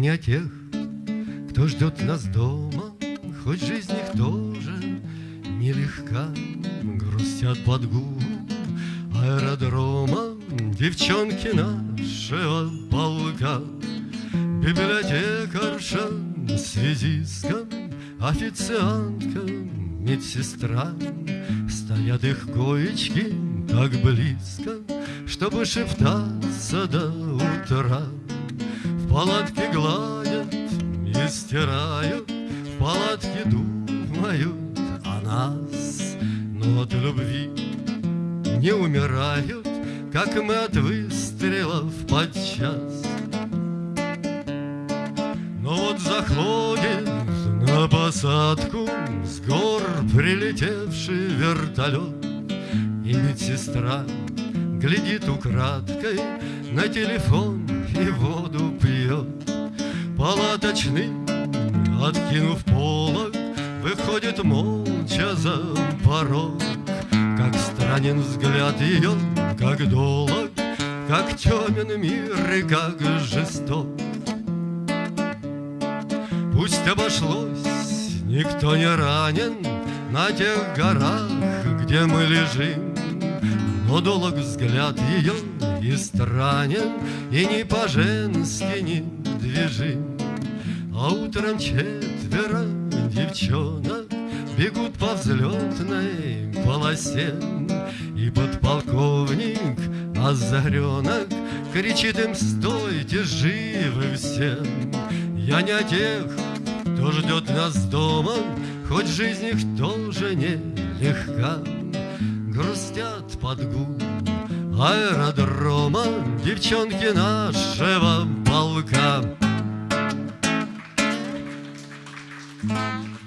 не о тех, кто ждет нас дома, Хоть жизнь их тоже нелегка, Грустят под гул аэродрома. Девчонки нашего полка, Библиотекарша, связистка, Официантка, медсестра, Стоят их коечки так близко, Чтобы шептаться до утра. В палатке гладят и стирают, В палатке думают о нас, Но от любви не умирают, Как мы от выстрелов подчас. Но вот заходит на посадку С гор прилетевший вертолет И медсестра глядит украдкой На телефон пьет Палаточный, откинув полок Выходит молча за порог. Как странен взгляд ее, как долог Как темен мир и как жесток. Пусть обошлось, никто не ранен На тех горах, где мы лежим. Но долг взгляд ее и странен И не по-женски не движим А утром четверо девчонок Бегут по взлетной полосе И подполковник озаренок Кричит им, стойте живы все Я не о тех, кто ждет нас дома, Хоть жизнь их тоже нелегка. Грустят под гул аэродрома Девчонки нашего полка. Mm-hmm.